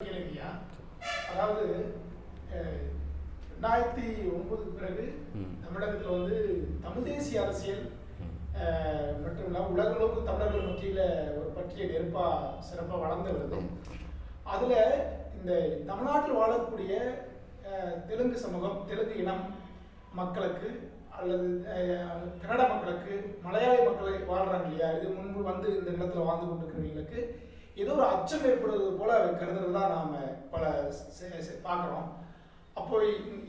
கேளுங்கய்யா அதாவது ரெண்டாயிரத்தி ஒன்பதுக்கு பிறகு. தமிழகத்தில் வந்து தமிழ் தேசிய அரசியல் மட்டும் இல்லாமல் உலகளவுக்கு தமிழர்கள் மத்தியில் ஒரு பற்றிய நெருப்பாக சிறப்பாக வளர்ந்து வருது. அதில் இந்த தமிழ்நாட்டில் வாழக்கூடிய தெலுங்கு சமூகம் தெலுங்கு இனம் மக்களுக்கு அல்லது கன்னட மக்களுக்கு மலையாளி மக்கள் வாழ்றாங்க இல்லையா? இது முன்பு வந்து இந்த நிலத்தில் வாழ்ந்து கொண்டிருக்கிறவங்களுக்கு ஏதோ ஒரு அச்சம் ஏற்படுவது போல கருதுறது தான் நாம் பல பார்க்குறோம். அப்போ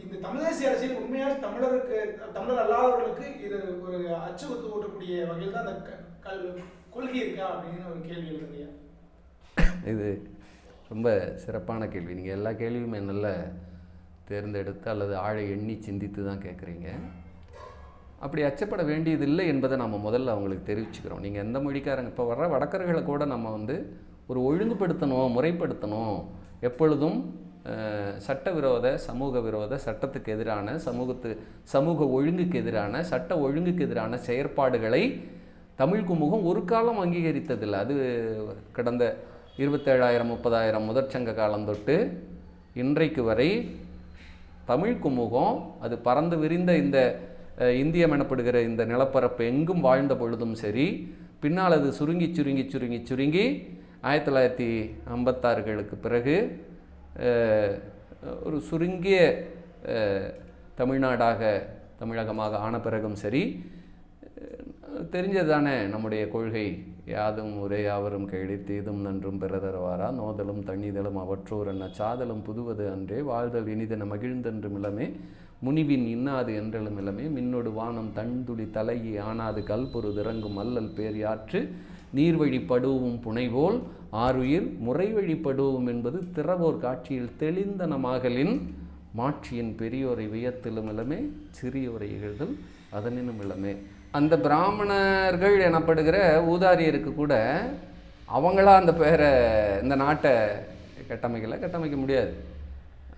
இந்த தமிழ் தேசிய அரசியல் உண்மையாக தமிழருக்கு தமிழர் அல்லாதவர்களுக்கு இது ஒரு அச்சு ஒத்து ஓட்டக்கூடிய வகையில் தான் அந்த க- கல் கொள்கை இருக்கா அப்படின்னு ஒரு கேள்வி எழுதுங்கய்யா இது ரொம்ப சிறப்பான கேள்வி. நீங்கள் எல்லா கேள்வியுமே நல்ல தேர்ந்தெடுத்து அல்லது ஆழை எண்ணி சிந்தித்து தான் கேட்குறீங்க அப்படி அச்சப்பட வேண்டியதில்லை என்பதை நம்ம முதல்ல அவங்களுக்கு தெரிவிச்சுக்கிறோம். நீங்கள் எந்த மொழிக்காரங்க இப்போ வர்ற வடக்கர்களை கூட நம்ம வந்து ஒரு ஒழுங்குபடுத்தணும் முறைப்படுத்தணும். எப்பொழுதும் சட்டவிரோத சமூக விரோத சட்டத்துக்கு எதிரான சமூகத்து சமூக ஒழுங்குக்கு எதிரான சட்ட ஒழுங்குக்கு எதிரான செயற்பாடுகளை தமிழ் குமுகம் ஒரு காலம் அங்கீகரித்ததில்லை. அது கடந்த இருபத்தேழாயிரம் முப்பதாயிரம் முதற்சங்க காலம் தொட்டு இன்றைக்கு வரை தமிழ் குமுகம் அது பறந்து விரிந்த இந்த இந்தியம் எனப்படுகிற இந்த நிலப்பரப்பு எங்கும் வாழ்ந்த பொழுதும் சரி பின்னால் அது சுருங்கி சுருங்கி சுருங்கி சுருங்கி ஆயிரத்தி தொள்ளாயிரத்தி ஐம்பத்தாறுகளுக்கு பிறகு ஒரு சுருங்கிய தமிழ்நாடாக தமிழகமாக ஆன பிறகும் சரி தெரிஞ்சது தானே நம்முடைய கொள்கை. யாதும் ஒரே யாவரும் கேளி தீதும் நன்றும் பிறதரவாரா? நோதலும் தண்ணிதலும் அவற்றோர் என்ன? சாதலும் புதுவது அன்றே. வாழ்தல் இனிதென மகிழ்ந்தென்றும் இளமே. முனிவின் இன்னாது என்றெழும் இளமே. மின்னொடு வானம் தண்துளி தலையி ஆனாது கல்பொரு இறங்கும் அல்லல் பேர் யாற்று நீர்வழி படுவும் புனைவோல் ஆறுயிர் முறைவழி படுவும் என்பது திறவோர் காட்சியில் தெளிந்தனமாகலின் மாட்சியின் பெரியோரை வியத்திலும் இளமே சிறியோரை இகழ்தல் அதனினும் இளமே. அந்த பிராமணர்கள் எனப்படுகிற ஊதாரியருக்கு கூட அவங்களா அந்த பெயரை இந்த நாட்டை கட்டமைக்கலை கட்டமைக்க முடியாது.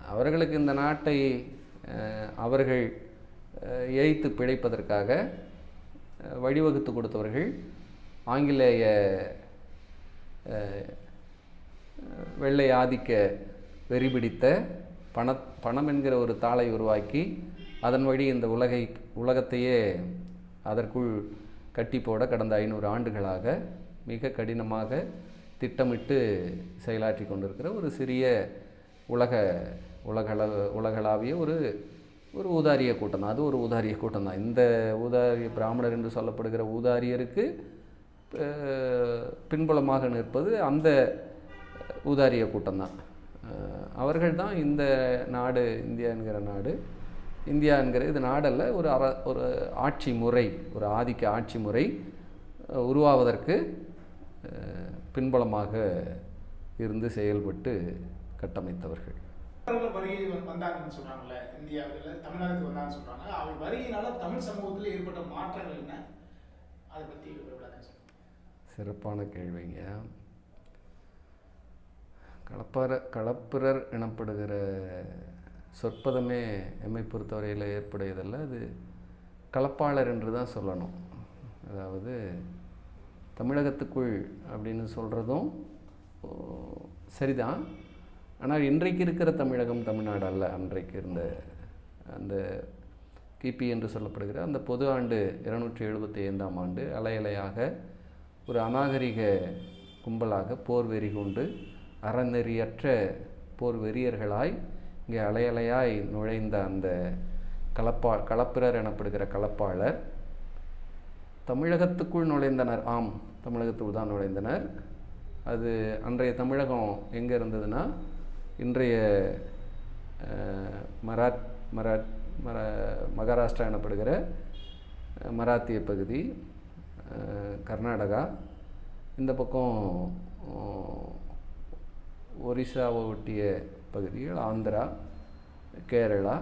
அவர்களுக்கு இந்த நாட்டை அவர்கள் அஹ், ஏய்த்து பிழைப்பதற்காக வழிவகுத்து கொடுத்தவர்கள் ஆங்கிலேய வெள்ளை ஆதிக்க வெறி பிடித்த பண பணம் என்கிற ஒரு தாளை உருவாக்கி அதன் வழி இந்த உலகை உலகத்தையே அதற்குள் கட்டி போட கடந்த ஐநூறு ஆண்டுகளாக மிக கடினமாக திட்டமிட்டு செயலாற்றி கொண்டிருக்கிற ஒரு சிறிய உலக உலகள உலகளாவிய ஒரு ஒரு ஊதாரிய கூட்டம் தான். அது ஒரு ஊதாரிய கூட்டம் தான். இந்த ஊதாரிய பிராமணர் என்று சொல்லப்படுகிற ஊதாரியருக்கு பின்புலமாக நிற்பது அந்த ஊதாரிய கூட்டம்தான். அவர்கள் தான் இந்த நாடு இந்தியா என்கிற நாடு. இந்தியா என்கிற இது நாடல்ல ஒரு அற ஒரு ஆட்சி முறை ஒரு ஆதிக்க ஆட்சி முறை உருவாவதற்கு பின்புலமாக இருந்து செயல்பட்டு கட்டமைத்தவர்கள். வருகை வந்தாங்கன்னு சொல்றாங்கல்ல இந்தியாவில் தமிழகத்துக்கு வந்தாங்கன்னு சொல்றாங்க அவை வருகையினால தமிழ் சமூகத்தில் ஏற்பட்ட மாற்றங்கள் என்ன? அதை பற்றி விளக்கம் சிறப்பான கேள்விங்க. களப்பர களப்பிரர் எனப்படுகிற சொற்பதமே எம்மை பொறுத்தவரையில் ஏற்புடையதல்ல. அது கலப்பாளர் என்று தான் சொல்லணும். அதாவது தமிழகத்துக்குள் அப்படின்னு சொல்கிறதும் சரிதான். ஆனால் இன்றைக்கு இருக்கிற தமிழகம் தமிழ்நாடு அல்ல. அன்றைக்கு இருந்த அந்த கிபி என்று சொல்லப்படுகிற அந்த பொது ஆண்டு இருநூற்றி எழுபத்தி ஐந்தாம் ஆண்டு அலையலையாக ஒரு அநாகரிக கும்பலாக போர் வெறி கொண்டு அறநெறியற்ற போர் வெறியர்களாய் இங்கே அலையலையாய் நுழைந்த அந்த கலப்பா களப்பிரர் எனப்படுகிற கலப்பாளர் தமிழகத்துக்குள் நுழைந்தனர். ஆம் தமிழகத்துக்குள் தான் நுழைந்தனர். அது அன்றைய தமிழகம் எங்கே இருந்ததுன்னா இன்றைய மராத் மராத் மரா மகாராஷ்டிரா எனப்படுகிற மராத்திய பகுதி. கர்நாடகா. இந்த பக்கம் ஒரிசாவை ஒட்டிய பகுதிகள் ஆந்திரா கேரளா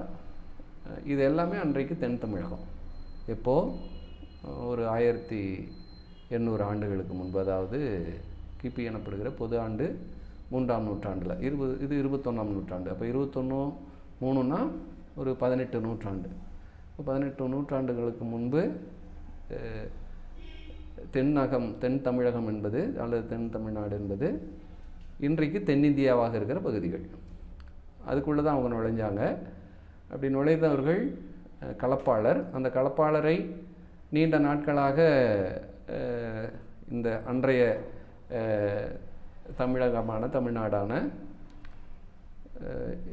இது எல்லாமே அன்றைக்கு தென் தமிழகம். இப்போது ஒரு ஆயிரத்தி எண்ணூறு ஆண்டுகளுக்கு முன்பு அதாவது கிபி எனப்படுகிற பொது ஆண்டு மூன்றாம் நூற்றாண்டில். இருபது இது இருபத்தொன்னாம் நூற்றாண்டு. அப்போ இருபத்தொன்று மூணுன்னா ஒரு பதினெட்டு நூற்றாண்டு. இப்போ பதினெட்டு நூற்றாண்டுகளுக்கு முன்பு தென்னகம் தென் தமிழகம் என்பது அல்லது தென் தமிழ்நாடு என்பது இன்றைக்கு தென்னிந்தியாவாக இருக்கிற பகுதிகள். அதுக்குள்ளே தான் அவங்க நுழைஞ்சாங்க. அப்படி நுழைந்தவர்கள் கலப்பாளர். அந்த கலப்பாளரை நீண்ட நாட்களாக இந்த அன்றைய தமிழகமான தமிழ்நாடான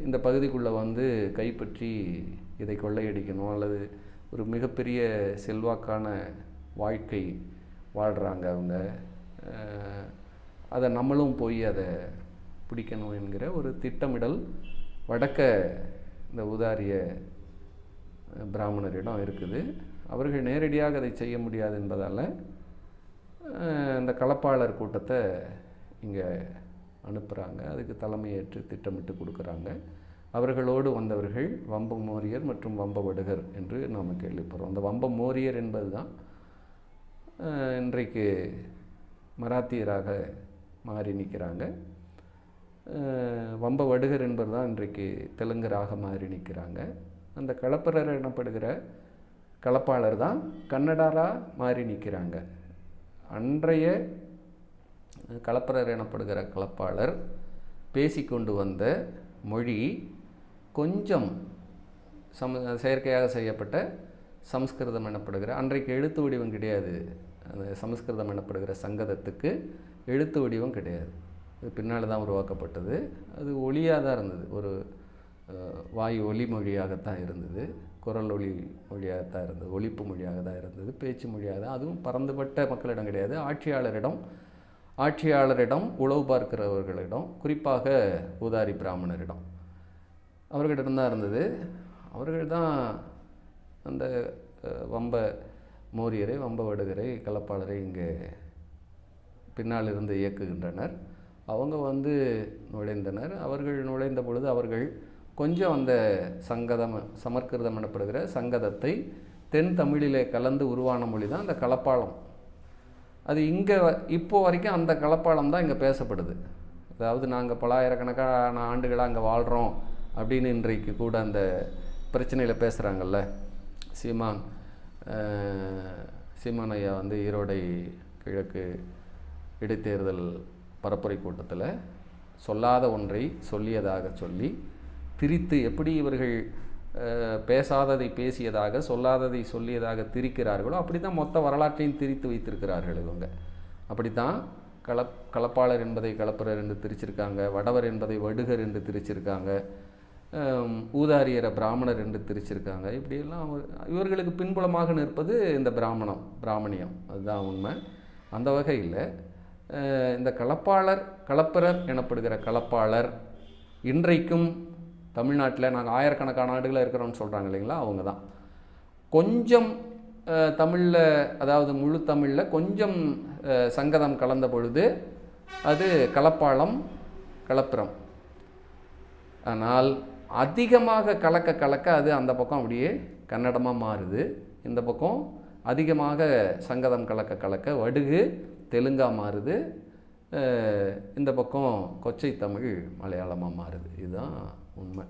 இந்த பகுதிக்குள்ளே வந்து கைப்பற்றி இதை கொள்ளையடிக்கணும் அல்லது ஒரு மிகப்பெரிய செல்வாக்கான வாழ்க்கை வாழ்கிறாங்க அவங்க. அதை நம்மளும் போய் அதை பிடிக்கணும் என்கிற ஒரு திட்டமிடல் வடக்க இந்த உதாரிய பிராமணரிடம் இருக்குது. அவர்கள் நேரடியாக அதை செய்ய முடியாது என்பதால் அந்த இந்த களப்பாளர் கூட்டத்தை இங்கே அனுப்புகிறாங்க அதுக்கு தலைமையேற்று திட்டமிட்டு கொடுக்குறாங்க. அவர்களோடு வந்தவர்கள் வம்ப மோரியர் மற்றும் வம்ப வடுகர் என்று நாம் கேள்விப்படுறோம். அந்த வம்ப மோரியர் என்பது தான் இன்றைக்கு மராத்தியராக மாறி நிற்கிறாங்க. வம்ப வடுகர் என்பது தான் இன்றைக்கு தெலுங்கராக மாறி நிற்கிறாங்க. அந்த கலப்பரர் எனப்படுகிற கலப்பாளர் தான் கன்னடாராக மாறி நிற்கிறாங்க. அன்றைய கலப்பரர் எனப்படுகிற கலப்பாளர் பேசிக்கொண்டு வந்த மொழி கொஞ்சம் சம செயற்கையாக செய்யப்பட்ட சமஸ்கிருதம் எனப்படுகிற அன்றைக்கு எழுத்து வடிவம் கிடையாது. அந்த சமஸ்கிருதம் எனப்படுகிற சங்கதத்துக்கு எழுத்து வடிவம் கிடையாது. இது பின்னால் தான் உருவாக்கப்பட்டது. அது ஒளியாக தான் இருந்தது. ஒரு வாயு ஒலி மொழியாகத்தான் இருந்தது. குரல் ஒளி மொழியாகத்தான் இருந்தது. ஒழிப்பு மொழியாக தான் இருந்தது. பேச்சு மொழியாக தான். அதுவும் பறந்துபட்ட மக்களிடம் கிடையாது. ஆட்சியாளரிடம் ஆட்சியாளரிடம் உழவு பார்க்கிறவர்களிடம் குறிப்பாக ஊதாரி பிராமணரிடம். அவர்களிடம் தான் இருந்தது. அவர்கள் தான் அந்த வம்ப மோரியரை வம்ப வடுகரை கலப்பாளரை இங்கே பின்னால் இருந்து இயக்குகின்றனர். அவங்க வந்து நுழைந்தனர். அவர்கள் நுழைந்த பொழுது அவர்கள் கொஞ்சம் அந்த சங்கதம் சமற்கிருதம் எனப்படுகிற சங்கதத்தை தென் தமிழிலே கலந்து உருவான மொழி தான் அந்த கலப்பாளம். அது இங்கே இப்போ வரைக்கும் அந்த கலப்பாளம் தான் இங்கே பேசப்படுது. அதாவது நாங்கள் பலாயிரக்கணக்கான ஆண்டுகளாக அங்கே வாழ்கிறோம் அப்படின்னு இன்றைக்கு கூட அந்த பிரச்சனையில் பேசுகிறாங்கல்ல சீமான் சீமான் ஐயா வந்து ஈரோடை கிழக்கு இடைத்தேர்தல் பரப்புரை கூட்டத்தில் சொல்லாத ஒன்றை சொல்லியதாக சொல்லி திரித்து எப்படி இவர்கள் பேசாததை பேசியதாக சொல்லாததை சொல்லியதாக திரிக்கிறார்களோ அப்படி தான் மொத்த வரலாற்றையும் திரித்து வைத்திருக்கிறார்கள் இவங்க. அப்படித்தான் கலப் கலப்பாளர் என்பதை கலப்பரர் என்று திரிச்சிருக்காங்க வடவர் என்பதை வடுகர் என்று திரிச்சிருக்காங்க. ஊதாரியரை பிராமணர் என்று திரிச்சிருக்காங்க. இப்படியெல்லாம் இவர்களுக்கு பின்புலமாக நிற்பது இந்த பிராமணம் பிராமணியம். அதுதான் உண்மை. அந்த வகையில் இந்த கலப்பாளர் கலப்பரர் எனப்படுகிற கலப்பாளர் இன்றைக்கும் தமிழ்நாட்டில் நாங்கள் ஆயிரக்கணக்கான ஆண்டுகளாக இருக்கிறோம்னு சொல்கிறாங்க இல்லைங்களா? அவங்க தான் கொஞ்சம் தமிழில் அதாவது முழு தமிழில் கொஞ்சம் சங்கதம் கலந்த பொழுது அது கலப்பாளம் கலப்புறம் ஆனால் அதிகமாக கலக்க கலக்க அது அந்த பக்கம் அப்படியே கன்னடமாக மாறுது. இந்த பக்கம் அதிகமாக சங்கதம் கலக்க கலக்க வடுகு தெலுங்காக மாறுது. இந்த பக்கம் கொச்சை தமிழ் மலையாளமாக மாறுது. இதுதான் உண்மை.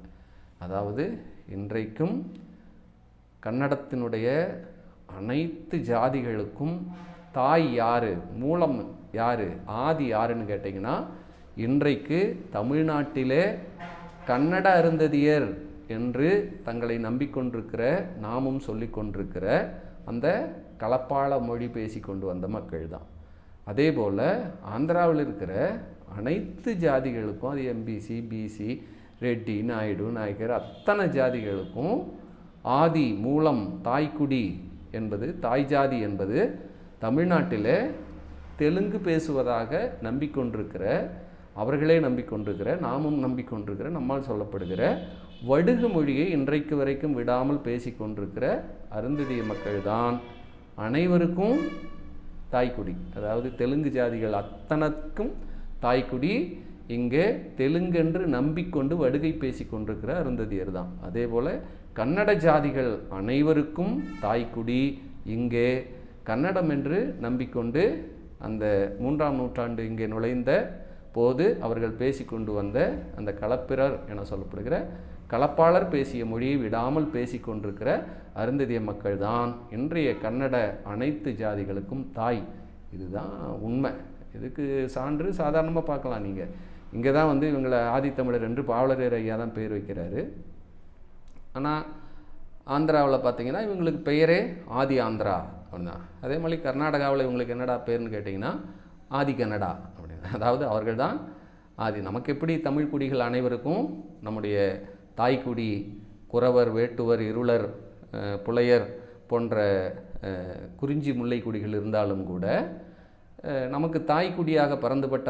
அதாவது இன்றைக்கும் கன்னடத்தினுடைய அனைத்து ஜாதிகளுக்கும் தாய் யார் மூலம் யாரு ஆதி யாருன்னு கேட்டிங்கன்னா இன்றைக்கு தமிழ்நாட்டிலே கன்னட அருந்ததியர் என்று தங்களை நம்பிக்கொண்டிருக்கிற நாமும் சொல்லிக்கொண்டிருக்கிற அந்த கலப்பாள மொழி பேசி கொண்டு வந்த மக்கள் தான் அதே போல் ஆந்திராவில் இருக்கிற அனைத்து ஜாதிகளுக்கும் அது எம்பிசி பிசி ரெட்டி நாயுடு நாயக்கர் அத்தனை ஜாதிகளுக்கும் ஆதி மூலம் தாய்க்குடி என்பது தாய் ஜாதி என்பது தமிழ்நாட்டில் தெலுங்கு பேசுவதாக நம்பிக்கொண்டிருக்கிற அவர்களே நம்பிக்கொண்டிருக்கிற நாமும் நம்பிக்கொண்டிருக்கிற நம்மால் சொல்லப்படுகிற வடுகு மொழியை இன்றைக்கு வரைக்கும் விடாமல் பேசிக்கொண்டிருக்கிற அருந்ததிய மக்கள்தான் அனைவருக்கும் தாய்க்குடி. அதாவது தெலுங்கு ஜாதிகள் அத்தனைக்கும் தாய்க்குடி. இங்கே தெலுங்கென்று நம்பிக்கொண்டு வடுகை பேசி கொண்டிருக்கிற அருந்ததியர் தான். அதே போல் கன்னட ஜாதிகள் அனைவருக்கும் தாய்க்குடி. இங்கே கன்னடம் என்று நம்பிக்கொண்டு அந்த மூன்றாம் நூற்றாண்டு இங்கே நுழைந்த போது அவர்கள் பேசிக்கொண்டு வந்த அந்த களப்பிரர் என சொல்லப்படுகிற களப்பாளர் பேசிய மொழியை விடாமல் பேசிக்கொண்டிருக்கிற அருந்ததிய மக்கள் தான் இன்றைய கன்னட அனைத்து ஜாதிகளுக்கும் தாய். இதுதான் உண்மை. இதுக்கு சான்று சாதாரணமாக பார்க்கலாம் நீங்கள் இங்கே தான் வந்து இவங்களை ஆதித்தமிழர் என்று பாவலரேர் ஐயா தான் பேர் வைக்கிறாரு. ஆனால் ஆந்திராவில் பார்த்தீங்கன்னா இவங்களுக்கு பெயரே ஆதி ஆந்திரா அப்படின்னா அதே மாதிரி கர்நாடகாவில் இவங்களுக்கு என்னடா பேர்னு கேட்டிங்கன்னா ஆதி கன்னடா. அதாவது அவர்கள் தான் ஆதி. நமக்கு எப்படி தமிழ் குடிகள் அனைவருக்கும் நம்முடைய தாய்க்குடி குறவர் வேட்டுவர் இருளர் புலையர் போன்ற குறிஞ்சி முல்லை குடிகள் இருந்தாலும் கூட நமக்கு தாய்க்குடியாக பறந்துபட்ட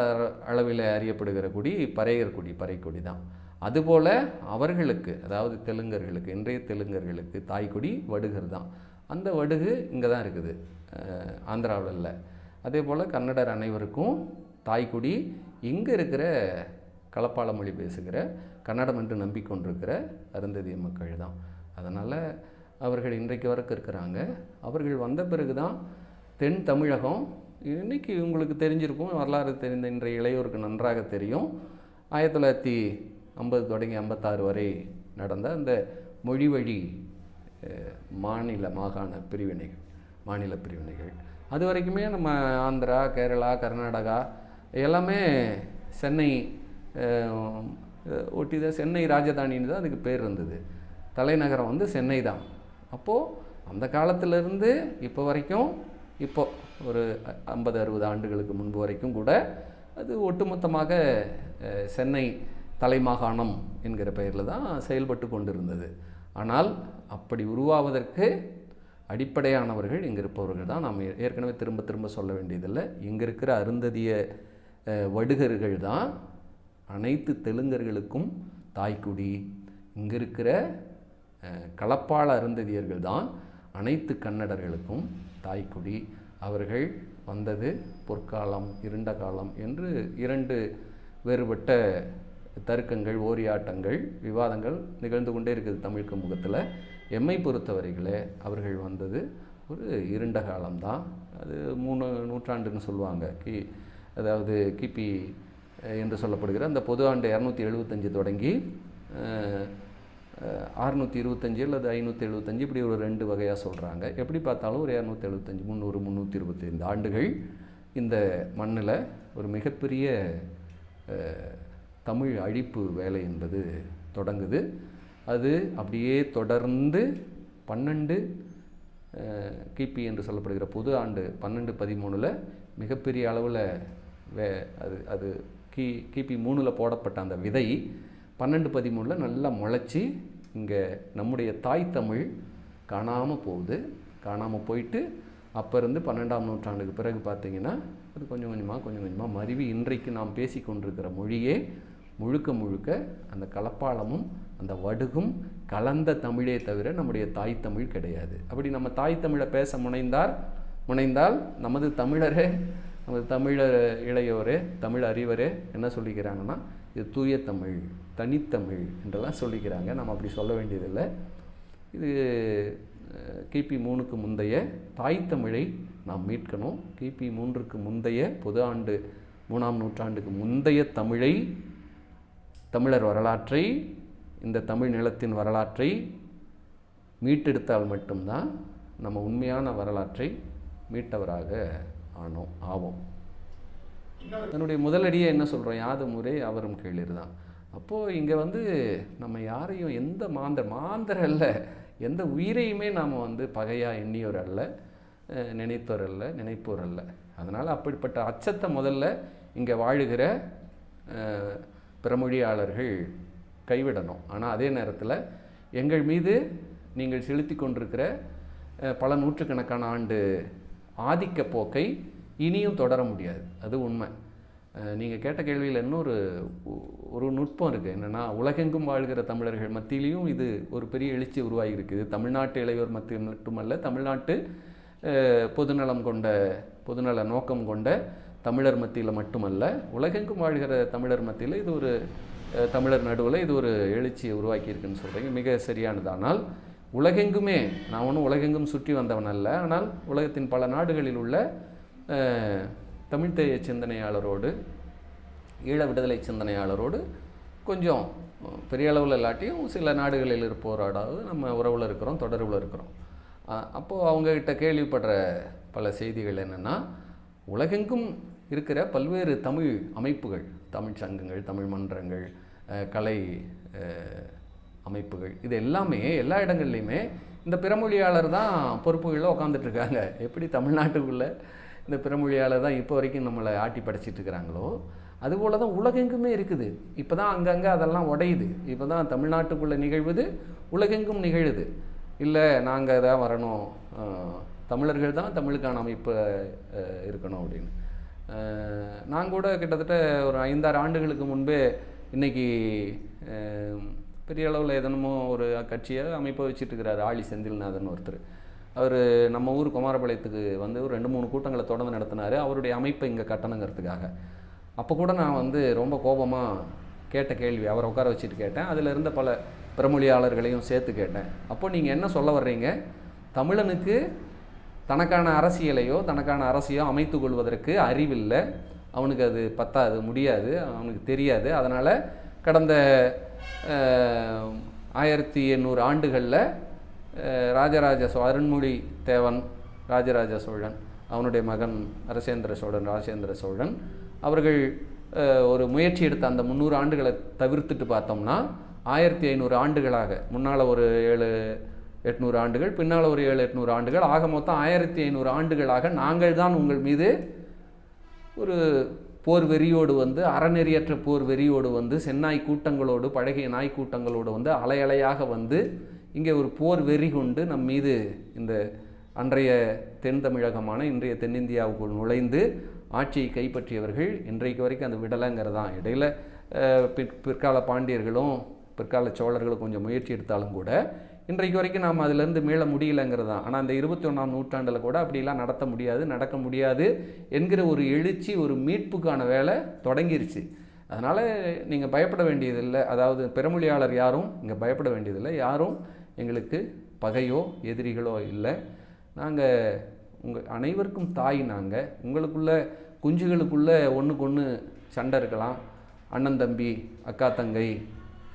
அளவில் அறியப்படுகிற குடி பறையர் குடி பறைக்குடி தான். அதுபோல் அவர்களுக்கு அதாவது தெலுங்கர்களுக்கு இன்றைய தெலுங்கர்களுக்கு தாய்க்குடி வடுகர் தான். அந்த வடுகு இங்கே தான் இருக்குது ஆந்திராவில் இல்லை. அதே போல் கன்னடர் அனைவருக்கும் தாய்க்குடி இங்கே இருக்கிற கலப்பாள மொழி பேசுகிற கன்னடம் என்று நம்பிக்கொண்டிருக்கிற அருந்ததிய மக்கள் தான். அதனால் அவர்கள் இன்றைக்கு வரைக்கும் இருக்கிறாங்க. அவர்கள் வந்த பிறகு தான் தென் தமிழகம். இன்னைக்கு உங்களுக்கு தெரிஞ்சிருக்கும் வரலாறு தெரிந்த இன்றைய இளையோருக்கு நன்றாக தெரியும். ஆயிரத்தி தொள்ளாயிரத்தி ஐம்பது தொடங்கி ஐம்பத்தாறு வரை நடந்த அந்த மொழி வழி மாநில மாகாண பிரிவினைகள் மாநில பிரிவினைகள். அது வரைக்குமே நம்ம ஆந்திரா கேரளா கர்நாடகா எல்லாமே சென்னை ஒட்டி தான் சென்னை ராஜதானின்னு தான் அதுக்கு பேர் இருந்தது. தலைநகரம் வந்து சென்னை தான். அப்போது அந்த காலத்திலிருந்து இப்போ வரைக்கும் இப்போ ஒரு ஐம்பது அறுபது ஆண்டுகளுக்கு முன்பு வரைக்கும் கூட அது ஒட்டுமொத்தமாக சென்னை தலைமாகாணம் என்கிற பெயரில் தான் செயல்பட்டு கொண்டிருந்தது. ஆனால் அப்படி உருவாவதற்கு அடிப்படையானவர்கள் இங்கே இருப்பவர்கள் தான். நாம் ஏற்கனவே திரும்ப திரும்ப சொல்ல வேண்டியதில்லை. இங்கே இருக்கிற அருந்ததிய வடுகர்கள் தான் அனைத்து தெலுங்கர்களுக்கும் தாய்க்குடி. இங்கே இருக்கிற கலப்பாள களப்பாள அருந்ததியர்கள் தான் அனைத்து கன்னடர்களுக்கும் தாய்க்குடி. அவர்கள் வந்தது பொற்காலம் இருண்ட காலம் என்று இரண்டு வேறுபட்ட தர்க்கங்கள் ஓரியாட்டங்கள் விவாதங்கள் நிகழ்ந்து கொண்டே இருக்குது தமிழ் முகத்தில் எம்மை பொறுத்தவரைகளே அவர்கள் வந்தது ஒரு இருண்ட காலம்தான் அது மூணு நூற்றாண்டுன்னு சொல்லுவாங்க. கி அதாவது கிபி என்று சொல்லப்படுகிற அந்த பொது ஆண்டு இரநூத்தி எழுபத்தஞ்சு தொடங்கி அறுநூற்றி இருபத்தஞ்சி அல்லது ஐநூற்றி எழுபத்தஞ்சு இப்படி ஒரு ரெண்டு வகையாக சொல்கிறாங்க எப்படி பார்த்தாலும் ஒரு இரநூத்தி எழுபத்தஞ்சு முந்நூறு முந்நூற்றி இருபத்தைந்து ஆண்டுகள் இந்த மண்ணில் ஒரு மிகப்பெரிய தமிழ் அழிப்பு வேலை என்பது தொடங்குது. அது அப்படியே தொடர்ந்து பன்னெண்டு கிபி என்று சொல்லப்படுகிற பொது ஆண்டு பன்னெண்டு பதிமூணில் மிகப்பெரிய அளவில் வே அது அது கி கிபி மூணில் போடப்பட்ட அந்த விதை பன்னெண்டு பதிமூணில் நல்லா முளைச்சி இங்கே நம்முடைய தாய் தமிழ் காணாமல் போகுது. காணாமல் போயிட்டு அப்போ இருந்து பன்னெண்டாம் நூற்றாண்டுக்கு பிறகு பார்த்திங்கன்னா அது கொஞ்சம் கொஞ்சமாக கொஞ்சம் கொஞ்சமாக மருவி இன்றைக்கு நாம் பேசி கொண்டிருக்கிற மொழியே முழுக்க முழுக்க அந்த கலப்பாளமும் அந்த வடுகும் கலந்த தமிழே தவிர நம்முடைய தாய் தமிழ் கிடையாது. அப்படி நம்ம தாய் தமிழை பேச முனைந்தார் முனைந்தால் நமது தமிழரே நமது தமிழர் இளையோரே தமிழ் அறிவரே என்ன சொல்லிக்கிறாங்கன்னா இது தூய தமிழ் தனித்தமிழ் என்றெல்லாம் சொல்லிக்கிறாங்க. நம்ம அப்படி சொல்ல வேண்டியதில்லை. இது கிபி மூணுக்கு முந்தைய தாய் தமிழை நாம் மீட்கணும். கிபி மூன்றுக்கு முந்தைய பொது ஆண்டு மூணாம் நூற்றாண்டுக்கு முந்தைய தமிழை தமிழர் வரலாற்றை இந்த தமிழ் நிலத்தின் வரலாற்றை மீட்டெடுத்தால் மட்டும்தான் நம்ம உண்மையான வரலாற்றை மீட்டவராக ஆனோம் ஆவோம். தன்னுடைய முதலடியே என்ன சொல்கிறோம் யாது முறை அவரும் கேளிர் தான். அப்போது இங்கே வந்து நம்ம யாரையும் எந்த மாந்தர் மாந்தர் அல்ல எந்த உயிரையுமே நாம் வந்து பகையாக எண்ணியோர் அல்ல நினைத்தோர் அல்ல நினைப்போர் அல்ல. அதனால் அப்படிப்பட்ட அச்சத்தை முதல்ல இங்கே வாழுகிற பிறமொழியாளர்கள் கைவிடணும். ஆனால் அதே நேரத்தில் எங்கள் மீது நீங்கள் செலுத்தி கொண்டிருக்கிற பல நூற்றுக்கணக்கான ஆண்டு ஆதிக்க போக்கை இனியும் தொடர முடியாது. அது உண்மை. நீங்கள் கேட்ட கேள்வியில் இன்னொரு ஒரு நுட்பம் இருக்குது என்னென்னா உலகெங்கும் வாழ்கிற தமிழர்கள் மத்தியிலையும் இது ஒரு பெரிய எழுச்சி உருவாகி இருக்குது தமிழ்நாட்டு இளையோர் மத்தியில் மட்டுமல்ல தமிழ்நாட்டு பொதுநலம் கொண்ட பொதுநல நோக்கம் கொண்ட தமிழர் மத்தியில் மட்டுமல்ல உலகெங்கும் வாழ்கிற தமிழர் மத்தியில் இது ஒரு தமிழர் நடுவில் இது ஒரு எழுச்சியை உருவாக்கியிருக்குன்னு சொல்கிறீங்க மிக சரியானது. ஆனால் உலகெங்குமே நான் ஒன்றும் உலகெங்கும் சுற்றி வந்தவன் அல்ல. ஆனால் உலகத்தின் பல நாடுகளில் உள்ள அஹ், சிந்தனையாளரோடு ஈழ விடுதலை சிந்தனையாளரோடு கொஞ்சம் பெரிய அளவில் இல்லாட்டியும் சில நாடுகளில் இருப்போராடாவது நம்ம உறவில் இருக்கிறோம் தொடர்பில் இருக்கிறோம். அப்போது அவங்கக்கிட்ட கேள்விப்படுற பல செய்திகள் என்னென்னா உலகெங்கும் இருக்கிற பல்வேறு தமிழ் அமைப்புகள் தமிழ் சங்கங்கள் தமிழ் மன்றங்கள் கலை அமைப்புகள். இது எல்லாமே எல்லா இடங்கள்லையுமே இந்த பிறமொழியாளர் தான் பொறுப்புகளில் உட்காந்துட்ருக்காங்க எப்படி தமிழ்நாட்டுக்குள்ளே இந்த பிறமொழியாளர் தான் இப்போ வரைக்கும் நம்மளை ஆட்டி படைச்சிட்டு இருக்கிறாங்களோ அதுபோல் தான் உலகெங்குமே இருக்குது. இப்போ தான் அங்கங்கே அதெல்லாம் உடையுது. இப்போ தான் தமிழ்நாட்டுக்குள்ளே நிகழ்வுது உலகெங்கும் நிகழுது. இல்லை நாங்கள் தான் வரணும். தமிழர்கள் தான் தமிழுக்கான அமைப்பு இருக்கணும் அப்படின்னு. நான் கூட கிட்டத்தட்ட ஒரு ஐந்தாறு ஆண்டுகளுக்கு முன்பே இன்னைக்கு பெரிய அளவில் எதனமோ ஒரு கட்சியை அமைப்பை வச்சுட்டு ஆழி செந்தில்நாதன் ஒருத்தர். அவர் நம்ம ஊர் குமாரபாளையத்துக்கு வந்து ஒரு ரெண்டு மூணு கூட்டங்களை தொடர்ந்து நடத்தினார். அவருடைய அமைப்பை இங்கே கட்டணுங்கிறதுக்காக. அப்போ கூட நான் வந்து ரொம்ப கோபமாக கேட்ட கேள்வி அவரை உட்கார வச்சுட்டு கேட்டேன். அதில் இருந்த பல பிறமொழியாளர்களையும் சேர்த்து கேட்டேன். அப்போ நீங்கள் என்ன சொல்ல வர்றீங்க? தமிழனுக்கு தனக்கான அரசியலையோ தனக்கான அரசியோ அமைத்து கொள்வதற்கு அறிவில்லை. அவனுக்கு அது பத்தாது முடியாது அவனுக்கு தெரியாது. அதனால் கடந்த ஆயிரத்தி எண்ணூறு ஆண்டுகளில் ராஜராஜ சோ அருண்மொழி தேவன் ராஜராஜ சோழன் அவனுடைய மகன் அரசேந்திர சோழன் ராஜேந்திர சோழன் அவர்கள் ஒரு முயற்சி எடுத்த அந்த முந்நூறு ஆண்டுகளை தவிர்த்துட்டு பார்த்தோம்னா ஆயிரத்தி ஐநூறு ஆண்டுகளாக முன்னால் ஒரு ஏழு எட்நூறு ஆண்டுகள் பின்னால் ஒரு ஏழு எட்நூறு ஆண்டுகள் ஆக மொத்தம் ஆயிரத்தி ஐநூறு ஆண்டுகளாக நாங்கள் தான் உங்கள் மீது ஒரு போர் வெறியோடு வந்து அறநெறியற்ற போர் வெறியோடு வந்து செந்நாய் கூட்டங்களோடு பழகிய நாய் கூட்டங்களோடு வந்து அலையலையாக வந்து இங்கே ஒரு போர் வெறி கொண்டு நம் மீது இந்த அன்றைய தென் தமிழகமான இன்றைய தென்னிந்தியாவுக்குள் நுழைந்து ஆட்சியை கைப்பற்றியவர்கள் இன்றைக்கு வரைக்கும் அந்த விடலைங்கிறதான் இடையில இடையில் பிற் பிற்கால பாண்டியர்களும் பிற்கால சோழர்களும் கொஞ்சம் முயற்சி எடுத்தாலும் கூட இன்றைக்கு வரைக்கும் நாம் அதிலேருந்து மீள முடியலைங்கிறது தான். ஆனால் அந்த இருபத்தி ஒன்றாம் நூற்றாண்டில் கூட அப்படிலாம் நடத்த முடியாது நடக்க முடியாது என்கிற ஒரு எழுச்சி ஒரு மீட்புக்கான வேலை தொடங்கிருச்சு. அதனால் நீங்கள் பயப்பட வேண்டியதில்லை. அதாவது பெருமொழியாளர் யாரும் இங்கே பயப்பட வேண்டியதில்லை. யாரும் எங்களுக்கு பகையோ எதிரிகளோ இல்லை. நாங்கள் உங்கள் அனைவருக்கும் தாய் நாங்கள் உங்களுக்குள்ள குஞ்சுகளுக்குள்ளே ஒன்றுக்கு ஒன்று சண்டை இருக்கலாம். அண்ணன் தம்பி அக்கா தங்கை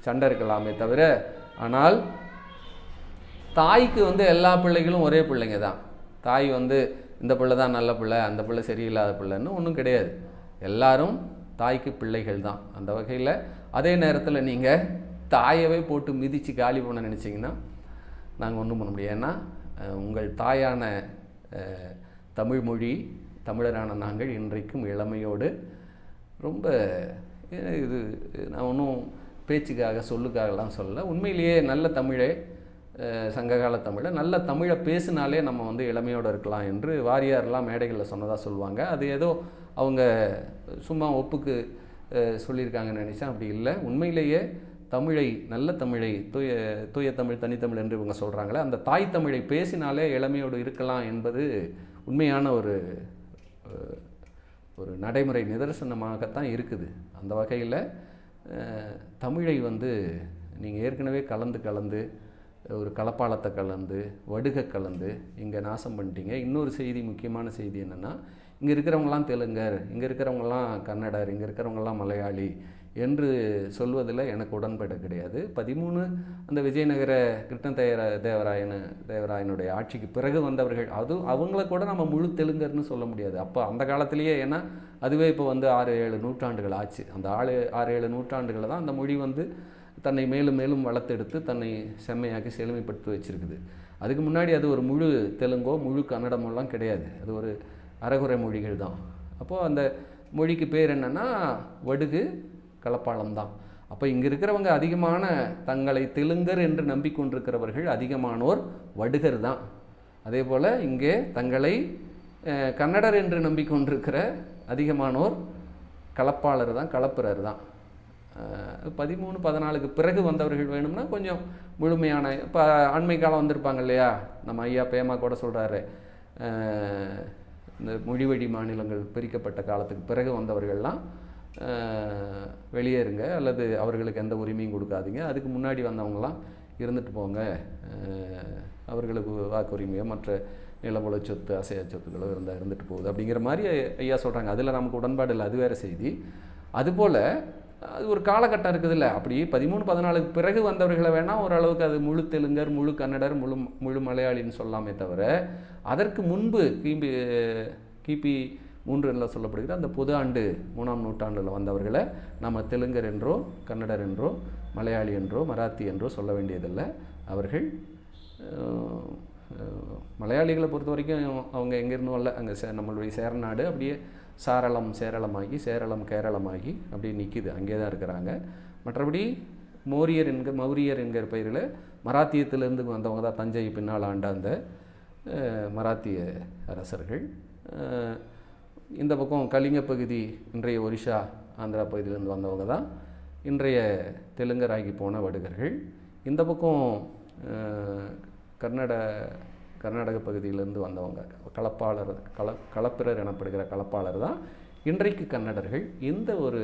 சண்டை இருக்கலாமே தவிர ஆனால் தாய்க்கு வந்து எல்லா பிள்ளைகளும் ஒரே பிள்ளைங்க தான். தாய் வந்து இந்த பிள்ளை தான் நல்ல பிள்ளை அந்த பிள்ளை சரியில்லாத பிள்ளைன்னு ஒன்றும் கிடையாது. எல்லாரும் தாய்க்கு பிள்ளைகள் தான். அந்த வகையில் அதே நேரத்தில் நீங்கள் தாயவே போட்டு மிதித்து காலி பண்ண நினச்சிங்கன்னா நாங்கள் ஒன்றும் பண்ண முடியும் ஏன்னா உங்கள் தாயான தமிழ் மொழி தமிழரான நாங்கள் இன்றைக்கும் இளமையோடு ரொம்ப இது நான் ஒன்றும் பேச்சுக்காக சொல்லுக்காகலாம் சொல்ல உண்மையிலேயே நல்ல தமிழே சங்ககால தமிழை. நல்ல தமிழை பேசினாலே நம்ம வந்து இளமையோடு இருக்கலாம் என்று வாரியார்லாம் மேடைகளில் சொன்னதாக சொல்லுவாங்க. அது ஏதோ அவங்க சும்மா ஒப்புக்கு சொல்லியிருக்காங்கன்னு நினச்சேன். அப்படி இல்லை. உண்மையிலேயே தமிழை நல்ல தமிழை தூய தூய தமிழ் தனித்தமிழ் என்று இவங்க சொல்கிறாங்களே அந்த தாய் தமிழை பேசினாலே இளமையோடு இருக்கலாம் என்பது உண்மையான ஒரு ஒரு நடைமுறை நிதர்சனமாகத்தான் இருக்குது. அந்த வகையில் தமிழை வந்து நீங்கள் ஏற்கனவே கலந்து கலந்து ஒரு கலப்பாளத்தை கலந்து வடுகை கலந்து இங்கே நாசம் பண்ணிட்டீங்க. இன்னொரு செய்தி முக்கியமான செய்தி என்னென்னா இங்கே இருக்கிறவங்களாம் தெலுங்கர் இங்கே இருக்கிறவங்களாம் கன்னடர் இங்கே இருக்கிறவங்களாம் மலையாளி என்று சொல்வதில் எனக்கு உடன்பட கிடையாது. பதிமூணு அந்த விஜயநகர கிருஷ்ணதேவர தேவராயன தேவராயனுடைய ஆட்சிக்கு பிறகு வந்தவர்கள் அது அவங்கள கூட நம்ம முழு தெலுங்கர்னு சொல்ல முடியாது. அப்போ அந்த காலத்திலேயே ஏன்னா அதுவே இப்போ வந்து ஆறு ஏழு நூற்றாண்டுகள் ஆச்சு. அந்த ஆறு ஆறு ஏழு நூற்றாண்டுகளில் தான் அந்த மொழி வந்து தன்னை மேலும் மேலும் வளர்த்தெடுத்து தன்னை செம்மையாக்கி செழுமைப்படுத்தி வச்சிருக்குது. அதுக்கு முன்னாடி அது ஒரு முழு தெலுங்கோ முழு கன்னடமெல்லாம் கிடையாது. அது ஒரு அறகுறை மொழிகள் தான். அப்போது அந்த மொழிக்கு பேர் என்னென்னா வடுகு கலப்பாளம் தான். அப்போ இங்கே இருக்கிறவங்க அதிகமான தங்களை தெலுங்கர் என்று நம்பிக்கொண்டிருக்கிறவர்கள் அதிகமானோர் வடுகர் தான். அதே போல் இங்கே தங்களை கன்னடர் என்று நம்பிக்கொண்டிருக்கிற அதிகமானோர் கலப்பாளர் தான் கலப்பிரர் தான். பதிமூணு பதினாலுக்கு பிறகு வந்தவர்கள் வேணும்னா கொஞ்சம் முழுமையான இப்போ அண்மை காலம் வந்திருப்பாங்க இல்லையா? நம்ம ஐயா பேமா கூட சொல்கிறாரு இந்த மொழிவழி மாநிலங்கள் பிரிக்கப்பட்ட காலத்துக்கு பிறகு வந்தவர்கள்லாம் வெளியேறுங்க அல்லது அவர்களுக்கு எந்த உரிமையும் கொடுக்காதீங்க. அதுக்கு முன்னாடி வந்தவங்களாம் இருந்துட்டு போங்க. அவர்களுக்கு வாக்குரிமையோ மற்ற நிலமுல சொத்து அசைய சொத்துக்களோ இருந்தால் இருந்துட்டு போகுது. அப்படிங்கிற மாதிரி ஐயா சொல்கிறாங்க அதில் நமக்கு உடன்பாடு இல்லை. அது வேறு செய்தி. அதுபோல் அது ஒரு காலகட்டம் இருக்குதுல்ல. அப்படி பதிமூணு பதினாலுக்கு பிறகு வந்தவர்களை வேணால் ஓரளவுக்கு அது முழு தெலுங்கர் முழு கன்னடர் முழு முழு மலையாளின்னு சொல்லாமே தவிர அதற்கு முன்பு கிபி கிபி மூன்று சொல்லப்படுகிற அந்த புது ஆண்டு மூணாம் நூற்றாண்டில் வந்தவர்களை நம்ம தெலுங்கர் என்றோ கன்னடர் என்றோ மலையாளி என்றோ மராத்தி என்றோ சொல்ல வேண்டியதில்லை. அவர்கள் மலையாளிகளை பொறுத்த வரைக்கும் அவங்க எங்கேருந்தும் வரல அங்கே சே நம்மளுடைய சேரநாடு அப்படியே சாரளம் சேரளமாகி சேரளம் கேரளமாகி அப்படியே நிற்கிது அங்கே தான் இருக்கிறாங்க. மற்றபடி மோரியர் என்கிற மௌரியர் என்கிற பெயரில் மராத்தியத்திலிருந்து வந்தவங்க தான் தஞ்சை பின்னால் ஆண்ட அந்த மராத்திய அரசர்கள். இந்த பக்கம் கலிங்க பகுதி இன்றைய ஒரிஷா ஆந்திரா பகுதியிலேருந்து வந்தவங்க தான் இன்றைய தெலுங்கராகி போன வடுகர்கள். இந்த பக்கம் அஹ், கர்நாட கர்நாடக பகுதியிலேருந்து வந்தவங்க. கலப்பாளர் கல கலப்பிரர் எனப்படுகிற கலப்பாளர் தான். இன்றைக்கு கன்னடர்கள் இந்த ஒரு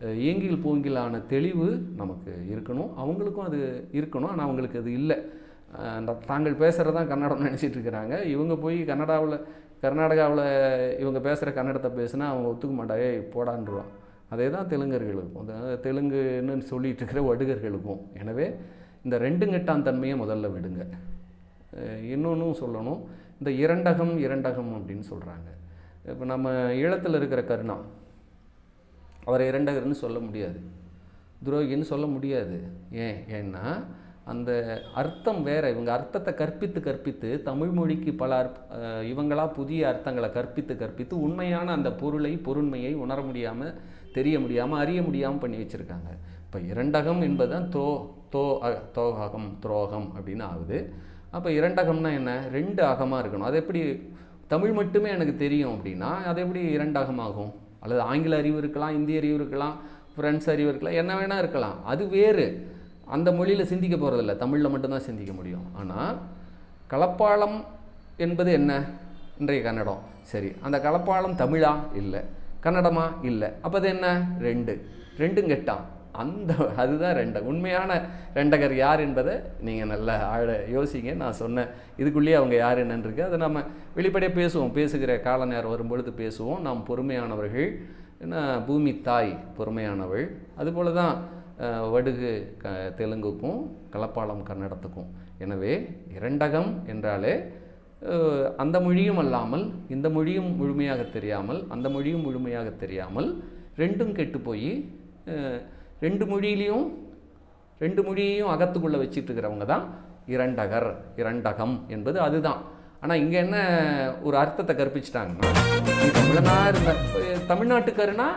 அஹ், ஏங்கில் பூங்கிலான தெளிவு நமக்கு இருக்கணும். அவங்களுக்கும் அது இருக்கணும். ஆனால் அவங்களுக்கு அது இல்லை. அந்த- தாங்கள் பேசுகிறது தான் கன்னடம் நினச்சிட்டு இருக்கிறாங்க. இவங்க போய் கன்னடாவில் கர்நாடகாவில் இவங்க பேசுகிற கன்னடத்தை பேசுனா அவங்க ஒத்துக்க மாட்டாங்க "ஏய், அதே தான் தெலுங்கர்களுக்கும். தெலுங்குன்னு சொல்லிட்டு இருக்கிற வடுகர்களுக்கும். எனவே இந்த ரெண்டுங்கட்டான் தன்மையை முதல்ல விடுங்க. இன்னொன்றும் சொல்லணும். இந்த இரண்டகம் இரண்டகம் அப்படின்னு சொல்கிறாங்க இப்போ நம்ம ஈழத்தில் இருக்கிற கருணா அவரை இரண்டகர்னு சொல்ல முடியாது. துரோகின்னு சொல்ல முடியாது. ஏன்? ஏன்னா அந்த அர்த்தம் வேறு. இவங்க அர்த்தத்தை கற்பித்து கற்பித்து தமிழ் மொழிக்கு பல அர்ப் இவங்களாக புதிய அர்த்தங்களை கற்பித்து கற்பித்து உண்மையான அந்த பொருளை பொருண்மையை உணர முடியாமல் தெரிய முடியாமல் அறிய முடியாமல் பண்ணி வச்சுருக்காங்க. இப்போ இரண்டகம் என்பது தான் தோ தோ அ- தோகம் துரோகம் அப்படின்னு ஆகுது. அப்போ இரண்டகம்னா என்ன? ரெண்டு அகமாக இருக்கணும். அது எப்படி தமிழ் மட்டுமே எனக்கு தெரியும் அப்படின்னா அது எப்படி இரண்டு அகமாகும்? அல்லது ஆங்கில அறிவு இருக்கலாம் இந்திய அறிவு இருக்கலாம் ஃப்ரெண்ட்ஸ் அறிவு இருக்கலாம் என்ன வேணால் இருக்கலாம். அது வேறு. அந்த மொழியில் சிந்திக்க போகிறதில்ல தமிழில் மட்டும்தான் சிந்திக்க முடியும். ஆனால் கலப்பாளம் என்பது என்ன? இன்றைய கன்னடம். சரி அந்த கலப்பாளம் தமிழா? இல்லை. கன்னடமா? இல்லை. அப்போ அது என்ன? ரெண்டு. ரெண்டும் கெட்டான் அந்த அதுதான் ரெண்ட உண்மையான ரெண்டகர் யார் என்பதை நீங்கள் நல்லா ஆழ யோசிங்க. நான் சொன்னேன் இதுக்குள்ளேயே அவங்க யார் என்னன்னு அதை நம்ம வெளிப்படையாக பேசுவோம். பேசுகிற கால நேரம் வரும்பொழுது பேசுவோம். நாம் பொறுமையானவர்கள் என்ன பூமி தாய் பொறுமையானவள். அதுபோல தான் வடுகு க தெலுங்குக்கும் கலப்பாளம் கன்னடத்துக்கும் எனவே இரண்டகம் என்றாலே அந்த மொழியும் அல்லாமல் இந்த மொழியும் முழுமையாக தெரியாமல் அந்த மொழியும் முழுமையாக தெரியாமல் ரெண்டும் கெட்டு போய் ரெண்டு மொழியிலையும் ரெண்டு மொழியையும் அகத்துக்குள்ளே வச்சிட்டு இருக்கிறவங்க தான் இரண்டகர் இரண்டகம் என்பது அதுதான். ஆனால் இங்கே என்ன ஒரு அர்த்தத்தை கற்பிச்சிட்டாங்கன்னா நீ இருந்த தமிழ்நாட்டுக்காருனா